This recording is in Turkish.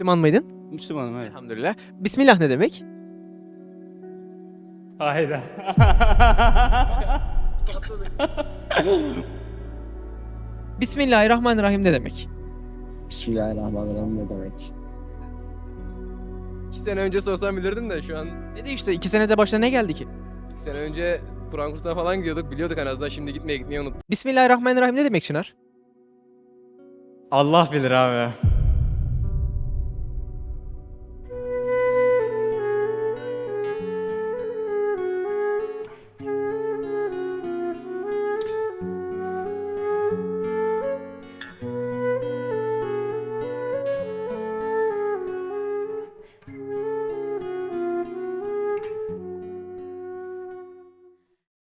Müslüman mıydın? Müslümanım evet. Elhamdülillah. Bismillah ne demek? Hayda. Bismillahirrahmanirrahim ne demek? Bismillahirrahmanirrahim ne demek? İki sene önce sorsam bilirdim de şu an Ne değişti? İki senede başına ne geldi ki? İki sene önce Kur'an kursuna falan gidiyorduk. Biliyorduk en azından şimdi gitmeye gitmeyi unuttuk. Bismillahirrahmanirrahim ne demek Çınar? Allah bilir abi.